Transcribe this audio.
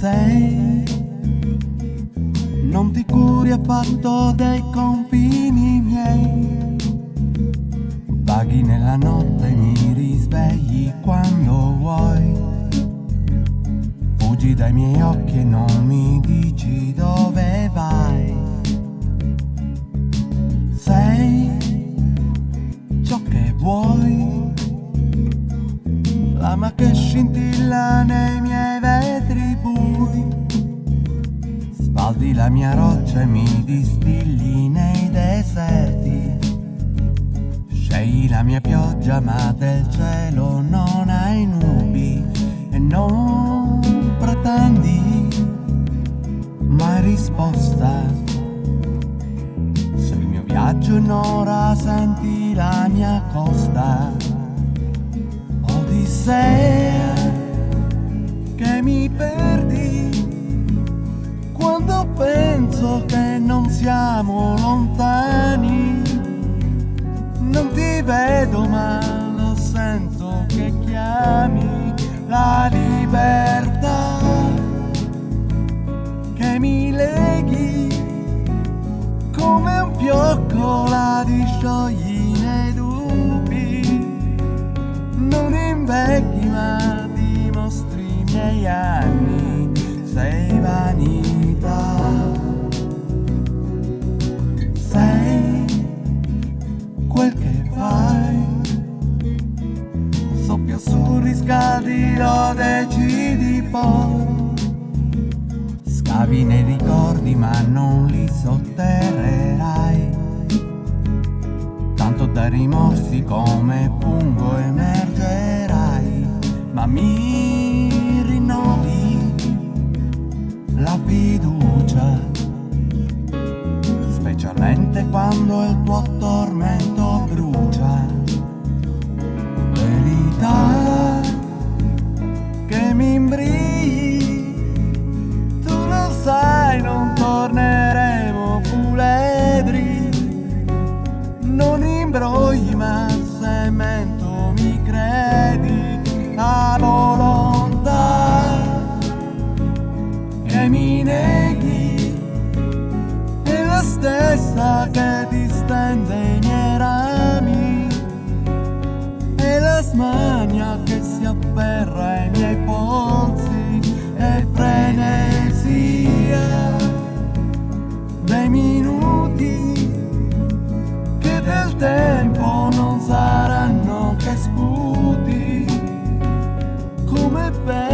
sei. Non ti curi affatto dei confini miei. Vaghi nella notte e mi risvegli quando vuoi. Fuggi dai miei occhi e non mi dici dove vai. Sei ciò che vuoi. Lama che scintilla nei Spaldi la mia roccia e mi distilli nei deserti. Scegli la mia pioggia ma del cielo non hai nubi e non pretendi mai risposta. Se il mio viaggio in ora senti la mia costa. Odissea che mi perdi penso che non siamo lontani. Non ti vedo ma lo sento che chiami la libertà che mi leghi come un fiocco la disciogli nei dubbi. Non invecchi ma dimostri i miei anni, sei vanità. Su, riscaldi, lo decidi poi. Scavi nei ricordi ma non li sotterrerai. Tanto da rimorsi come la stessa che distende i miei rami. E la smania che si afferra ai miei polsi E frenesia. Dei minuti Che del tempo non saranno che sputi Come per